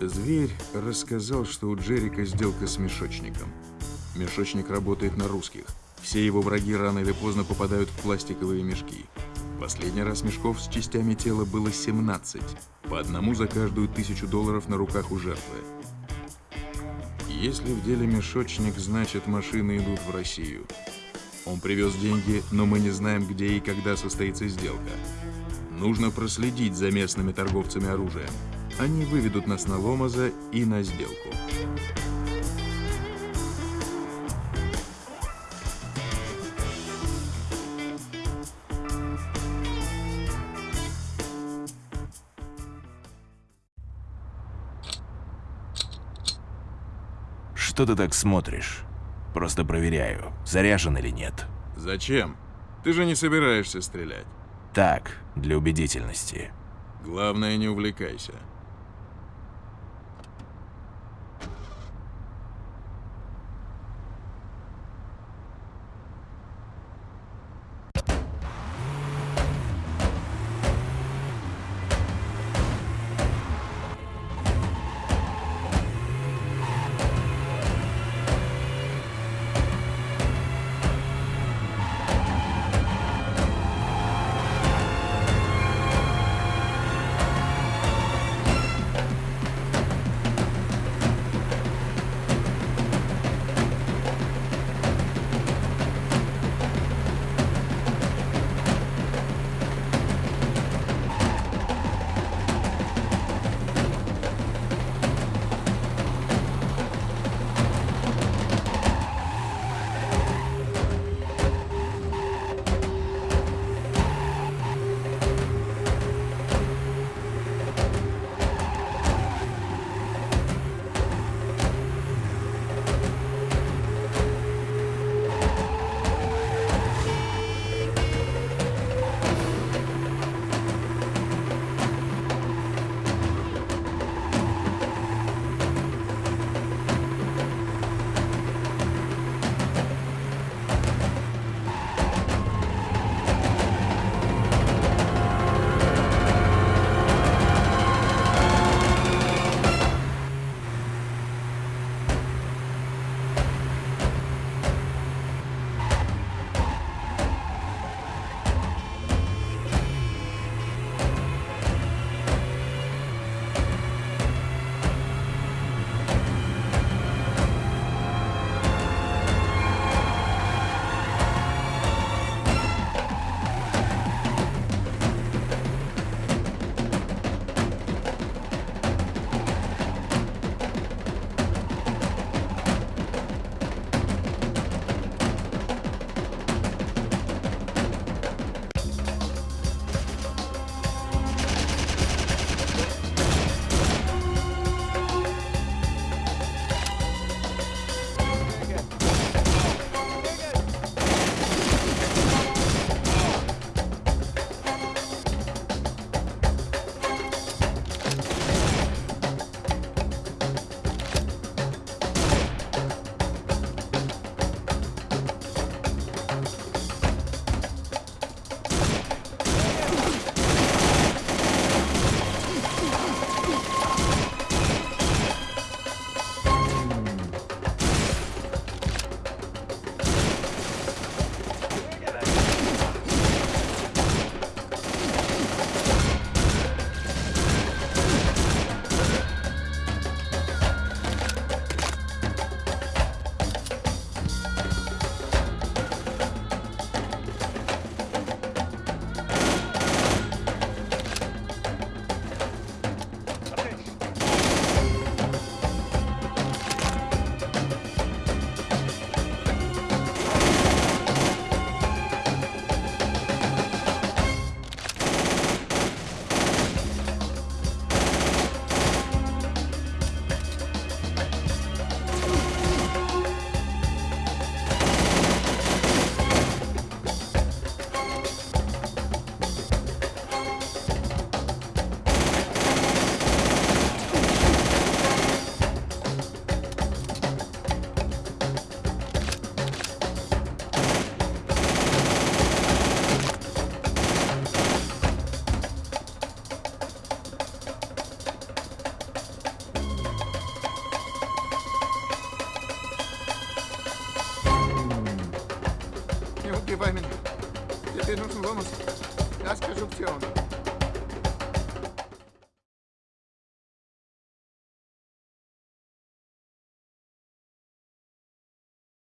Зверь рассказал, что у Джерика сделка с мешочником. Мешочник работает на русских. Все его враги рано или поздно попадают в пластиковые мешки. Последний раз мешков с частями тела было 17, по одному за каждую тысячу долларов на руках у жертвы. Если в деле мешочник, значит машины идут в Россию. Он привез деньги, но мы не знаем, где и когда состоится сделка. Нужно проследить за местными торговцами оружием. Они выведут нас на Ломаза и на сделку. Что ты так смотришь? Просто проверяю, заряжен или нет. Зачем? Ты же не собираешься стрелять. Так, для убедительности. Главное, не увлекайся. Este nos vamos. Das Geschäftsführung.